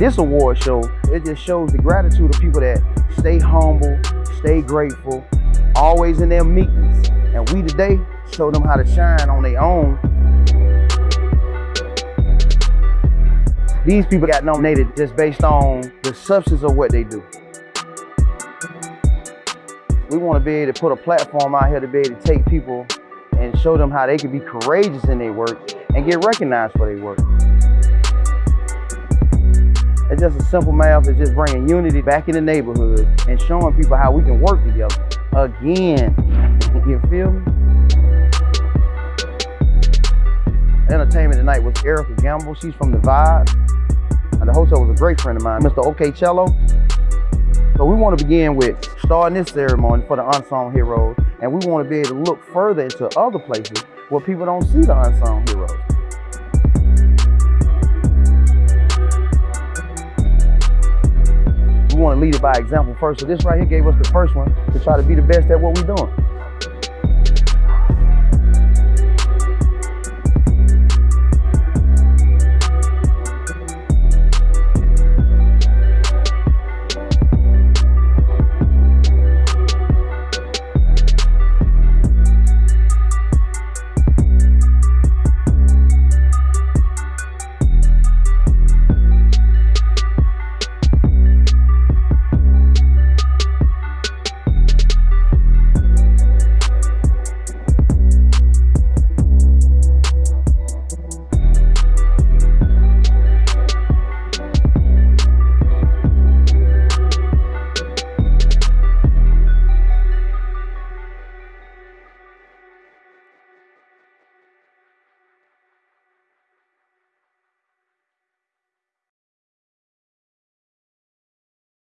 this award show, it just shows the gratitude of people that stay humble, stay grateful, always in their meekness. And we today show them how to shine on their own. These people got nominated just based on the substance of what they do. We want to be able to put a platform out here to be able to take people and show them how they can be courageous in their work and get recognized for their work. Just a simple math of just bringing unity back in the neighborhood and showing people how we can work together again. You feel me? Entertainment tonight was Erica Gamble. She's from The Vibe. And the host was a great friend of mine, Mr. OK Cello. So we want to begin with starting this ceremony for the unsung heroes. And we want to be able to look further into other places where people don't see the unsung heroes. Lead it by example first. So this right here gave us the first one to try to be the best at what we're doing.